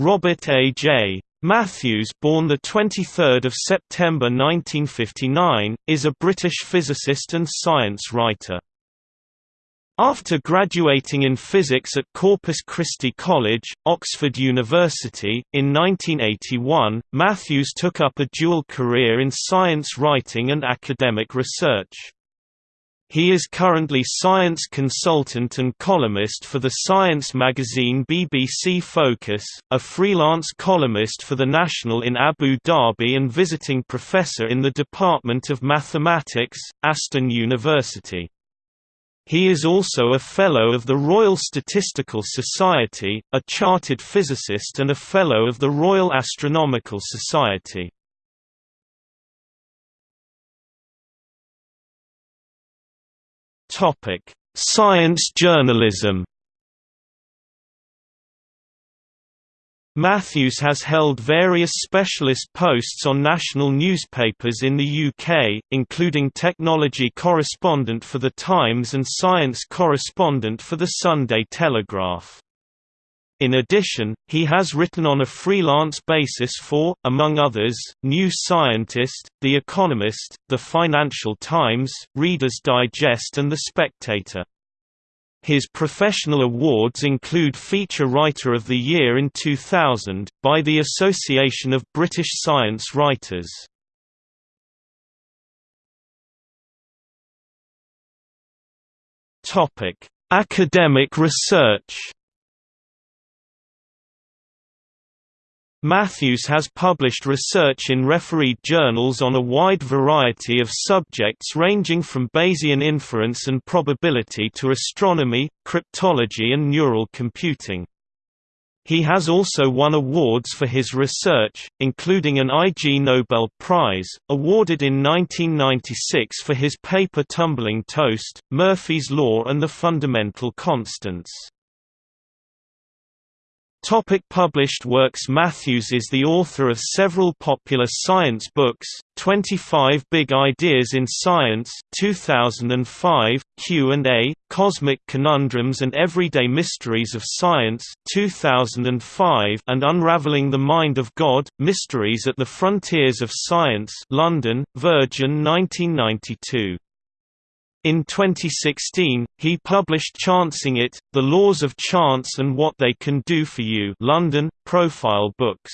Robert A. J. Matthews born 23 September 1959, is a British physicist and science writer. After graduating in physics at Corpus Christi College, Oxford University, in 1981, Matthews took up a dual career in science writing and academic research. He is currently science consultant and columnist for the science magazine BBC Focus, a freelance columnist for The National in Abu Dhabi and visiting professor in the Department of Mathematics, Aston University. He is also a Fellow of the Royal Statistical Society, a chartered physicist and a Fellow of the Royal Astronomical Society. Topic: Science journalism. Matthews has held various specialist posts on national newspapers in the UK, including technology correspondent for The Times and science correspondent for The Sunday Telegraph. In addition, he has written on a freelance basis for, among others, New Scientist, The Economist, The Financial Times, Reader's Digest and The Spectator. His professional awards include Feature Writer of the Year in 2000, by the Association of British Science Writers. Academic research Matthews has published research in refereed journals on a wide variety of subjects ranging from Bayesian inference and probability to astronomy, cryptology and neural computing. He has also won awards for his research, including an Ig Nobel Prize, awarded in 1996 for his paper Tumbling Toast, Murphy's Law and the Fundamental Constants. Topic published works Matthews is the author of several popular science books, 25 Big Ideas in Science 2005, Q&A, Cosmic Conundrums and Everyday Mysteries of Science 2005, and Unraveling the Mind of God, Mysteries at the Frontiers of Science London, Virgin 1992. In 2016, he published Chancing It, The Laws of Chance and What They Can Do for You London, Profile Books.